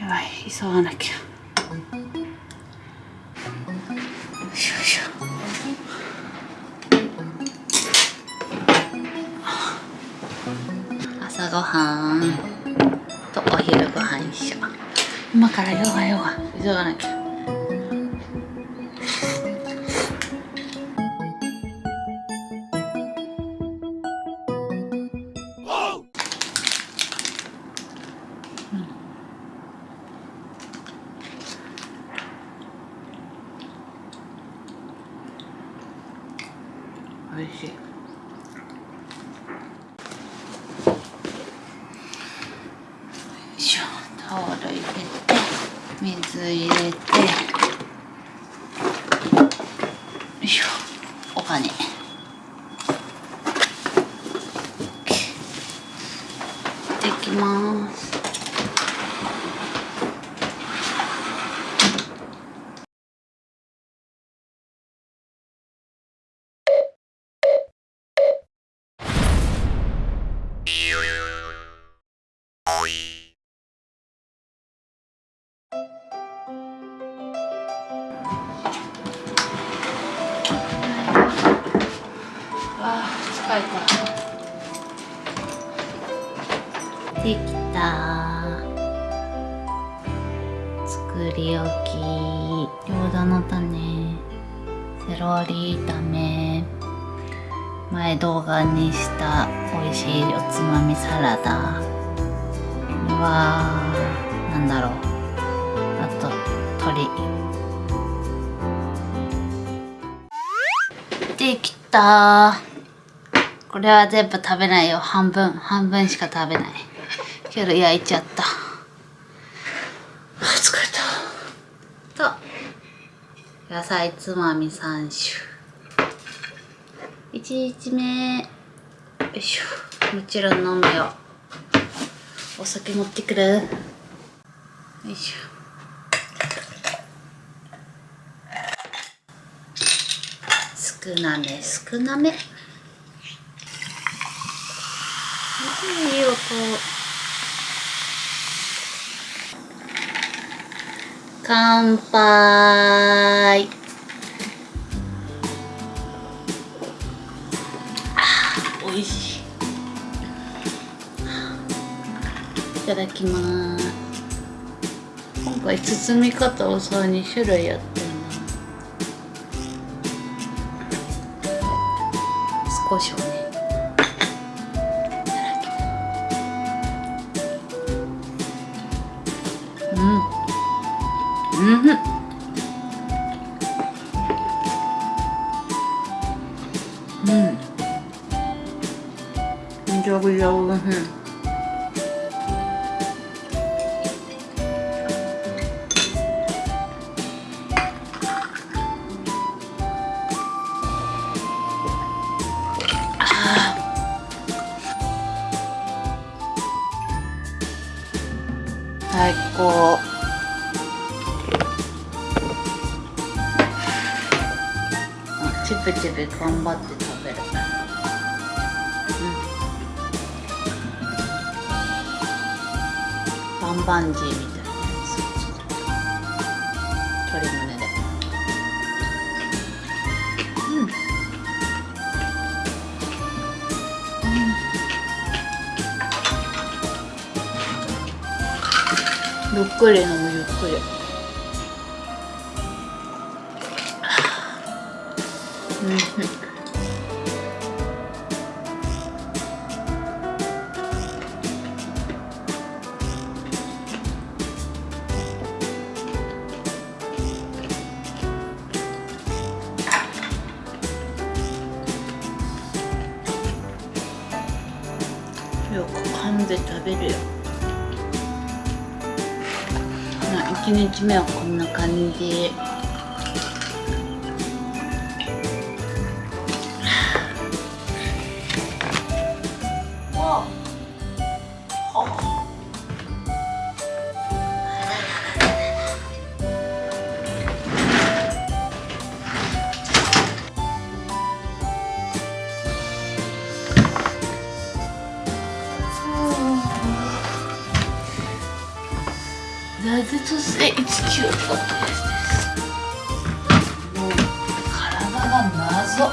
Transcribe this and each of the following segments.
やばい急がなきゃ。よいしょ。よいしょ朝ごはん。とお昼ご飯一緒今からヨガヨガ。急がなきゃ美味しい。よいしょ。タオル入れて水入れて。よいしょ。お金できます。あ疲れたできた。作り置き。餃子の種。セロリ炒め。前動画にした美味しいおつまみサラダ。これはなんだろう。あと鶏。できた。これは全部食べないよ。半分。半分しか食べない。けど焼いちゃった。あ疲れた。と野菜つまみ3種。1日目。よいしょ。もちろん飲むよ。お酒持ってくる。よいしょ。少なめ少なめいい音。乾杯。あー美味しい。いただきます。今回包み方をさ2種類やってるな。少しをね頑張って食べる。うん。バンバンジーみたいなやつ。を作った鶏胸で。うん。ゆっくり飲むべるよ。まあ1日目はこんな感じ。もう体が謎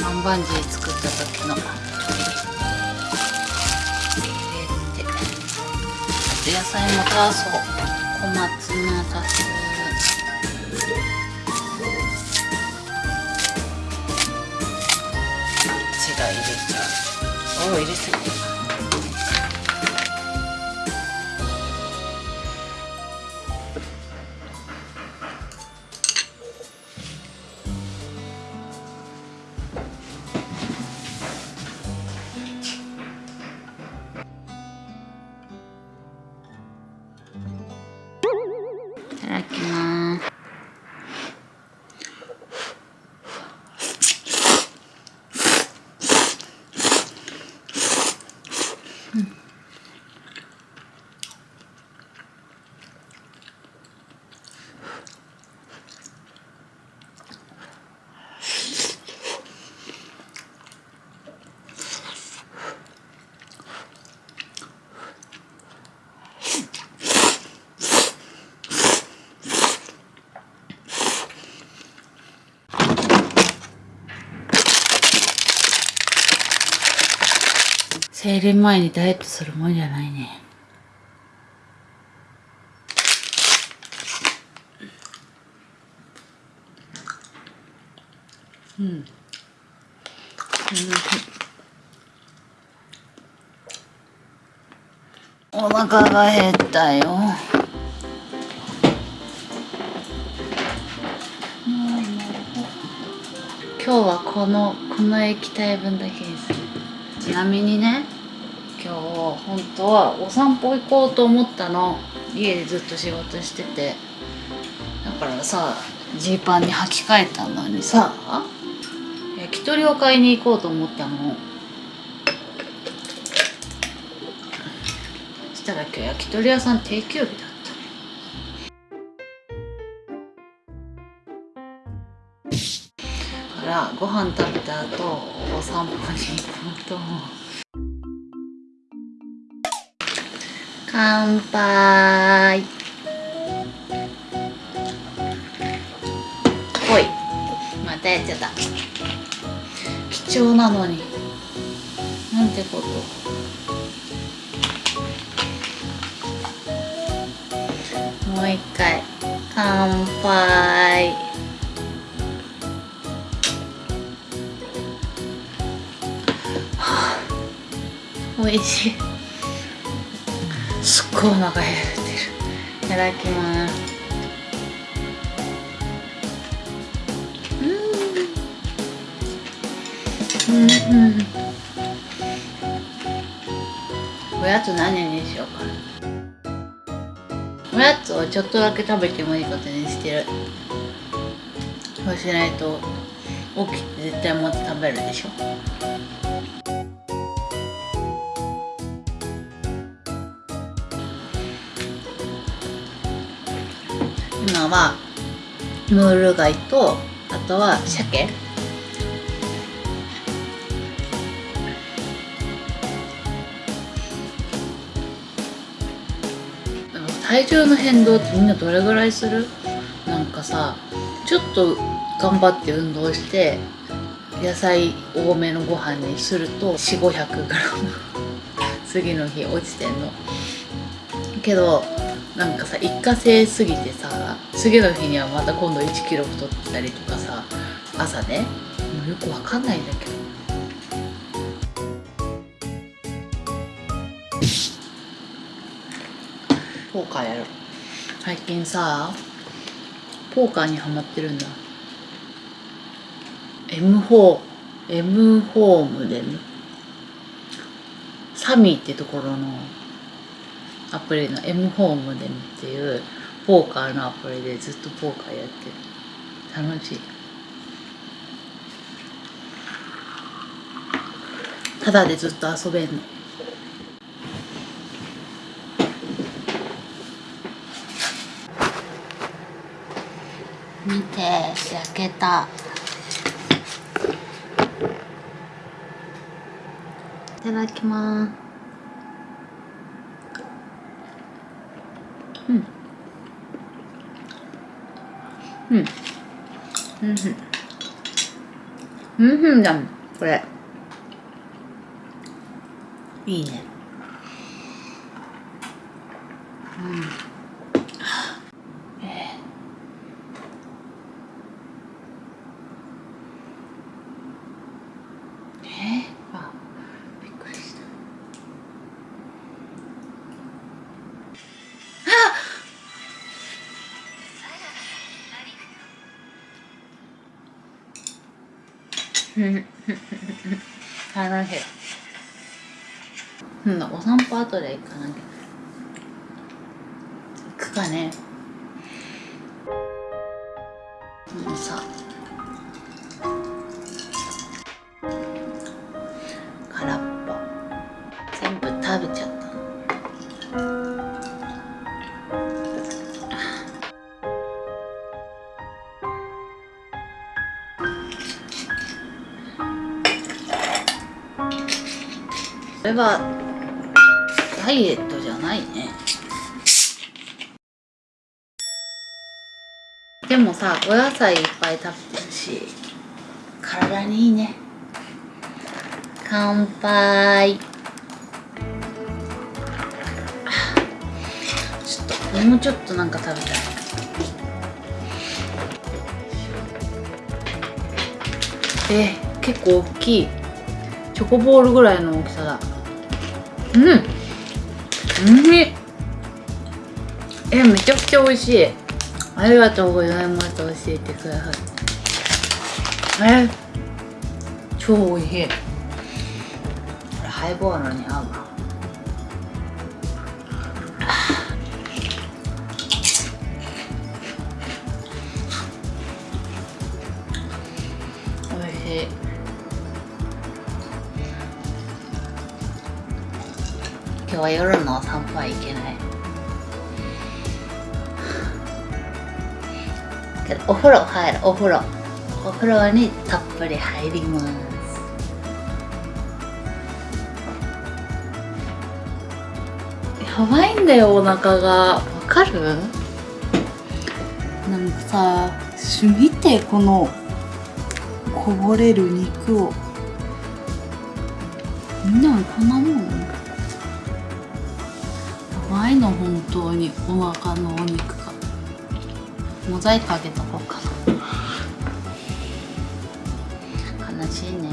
バンバンジー作った時の入れて。あと野菜も足そう小松菜足す血が入れちゃうおお入れすぎ Hmm. 生理前にダイエットするもんじゃないね。うん、うん。お腹が減ったよ。今日はこのこの液体分だけにする。ちなみにね今日本当はお散歩行こうと思ったの。家でずっと仕事してて。だからさジーパンに履き替えたのにさ焼き鳥を買いに行こうと思ったの。そしたら今日焼き鳥屋さん定休日だった。らご飯食べた後お散歩に行こうと。思う乾杯。ほいまたやっちゃった。貴重なのに。なんてこと。もう一回。乾杯。美味しい。すっごいお腹減ってるいただきますうん。うん。おやつ何にしようかおやつをちょっとだけ食べてもいいことにしてるそうしないと起きて絶対もっと食べるでしょ今はムール貝とあとは鮭。体重の変動ってみんなどれぐらいする？なんかさちょっと頑張って運動して野菜多めのご飯にすると4 5 0 0グラム。次の日落ちてんの。けどなんかさ一過性すぎてさ次の日にはまた今度1キロ太ったりとかさ朝ね。もうよくわかんないんだけど。ポーカーやる最近さポーカーにハマってるんだ。M4 M ホームでね。サミーってところのアプリの M ホームでっていうポーカーのアプリでずっとポーカーやってる。楽しい。ただでずっと遊べんの。見て焼けた。いただきます。うん。うんうん。うんだこれ。いいね。うん楽しいうん だお散歩後で行かなきゃ。行くかね。もうさこれはダイエットじゃないね。でもさお野菜いっぱい食べてるし体にいいね。乾杯。ちょっともうちょっとなんか食べたい。え、結構大きい。チョコボールぐらいの大きさだ。うん。うん。えめちゃくちゃ美味しい。ありがとうございます。教えてくださいえ超美味しい。これハイボールに合うな。は夜のお散歩は行けない。けどお風呂入るお風呂。お風呂にたっぷり入ります。やばいんだよお腹が。わかる？なんかさ見てこのこぼれる肉を。みんなもこんなもん？やばいの本当に。お腹のお肉が。モザイクあげとこうかな。悲しいね。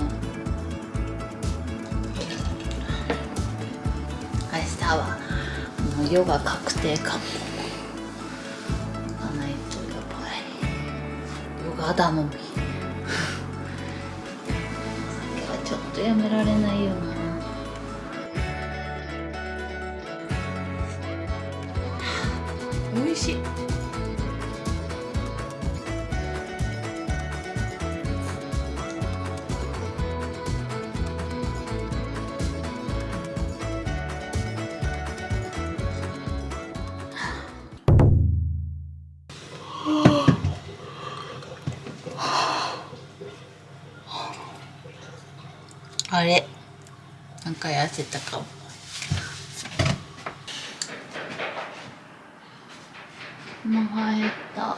明日はもうヨガ確定かも。行かないとやばい。ヨガ頼みお酒はちょっとやめられないよな。あれ。なんか痩せたかも。もう入った。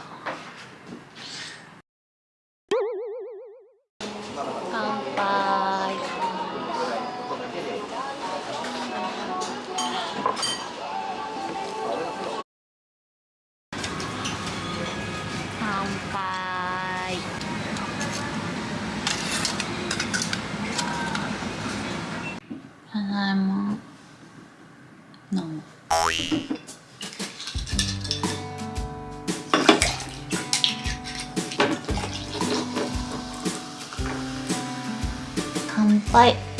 はい。